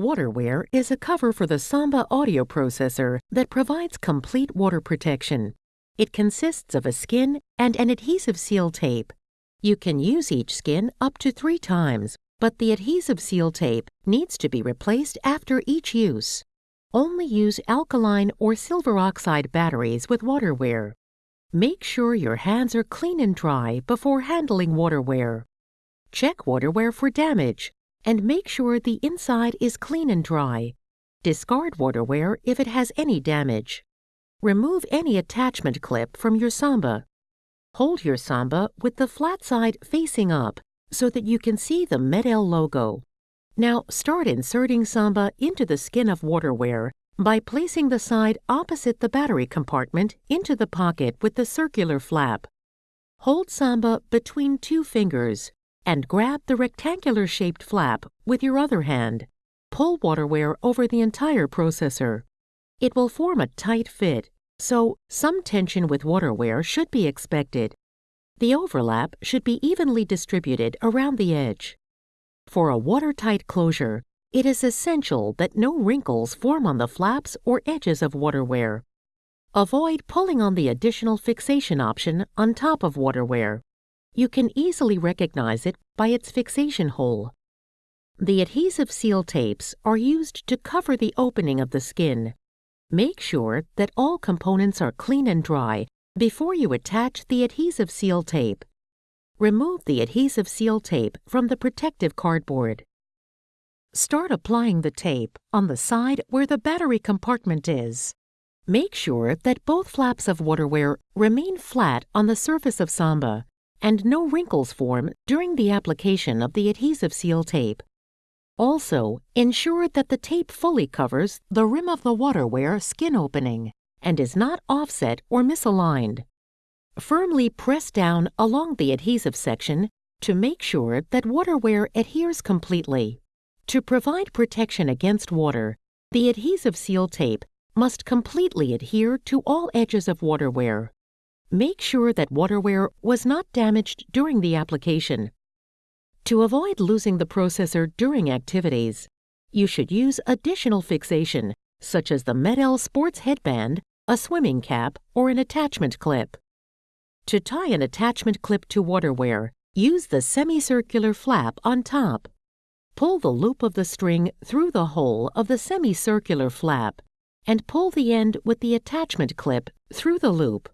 WaterWear is a cover for the Samba audio processor that provides complete water protection. It consists of a skin and an adhesive seal tape. You can use each skin up to three times, but the adhesive seal tape needs to be replaced after each use. Only use alkaline or silver oxide batteries with WaterWear. Make sure your hands are clean and dry before handling WaterWear. Check WaterWear for damage and make sure the inside is clean and dry. Discard WaterWear if it has any damage. Remove any attachment clip from your Samba. Hold your Samba with the flat side facing up so that you can see the MED-EL logo. Now start inserting Samba into the skin of WaterWear by placing the side opposite the battery compartment into the pocket with the circular flap. Hold Samba between two fingers and grab the rectangular-shaped flap with your other hand. Pull WaterWear over the entire processor. It will form a tight fit, so some tension with WaterWear should be expected. The overlap should be evenly distributed around the edge. For a watertight closure, it is essential that no wrinkles form on the flaps or edges of WaterWear. Avoid pulling on the additional fixation option on top of WaterWear. You can easily recognize it by its fixation hole. The adhesive seal tapes are used to cover the opening of the skin. Make sure that all components are clean and dry before you attach the adhesive seal tape. Remove the adhesive seal tape from the protective cardboard. Start applying the tape on the side where the battery compartment is. Make sure that both flaps of WaterWear remain flat on the surface of Samba and no wrinkles form during the application of the adhesive seal tape. Also, ensure that the tape fully covers the rim of the WaterWear skin opening and is not offset or misaligned. Firmly press down along the adhesive section to make sure that WaterWear adheres completely. To provide protection against water, the adhesive seal tape must completely adhere to all edges of WaterWear. Make sure that WaterWear was not damaged during the application. To avoid losing the processor during activities, you should use additional fixation, such as the MED-EL sports headband, a swimming cap, or an attachment clip. To tie an attachment clip to WaterWear, use the semicircular flap on top. Pull the loop of the string through the hole of the semicircular flap and pull the end with the attachment clip through the loop.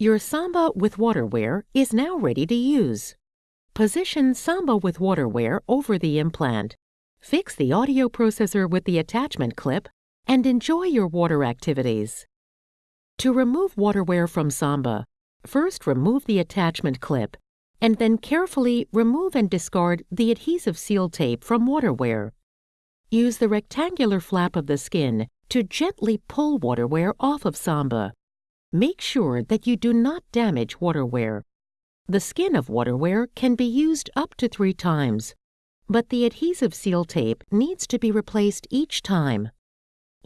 Your Samba with WaterWear is now ready to use. Position Samba with WaterWear over the implant. Fix the audio processor with the attachment clip and enjoy your water activities. To remove WaterWear from Samba, first remove the attachment clip and then carefully remove and discard the adhesive seal tape from WaterWear. Use the rectangular flap of the skin to gently pull WaterWear off of Samba. Make sure that you do not damage WaterWear. The skin of WaterWear can be used up to three times, but the adhesive seal tape needs to be replaced each time.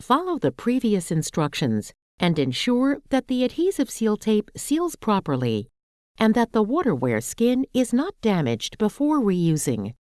Follow the previous instructions and ensure that the adhesive seal tape seals properly and that the WaterWear skin is not damaged before reusing.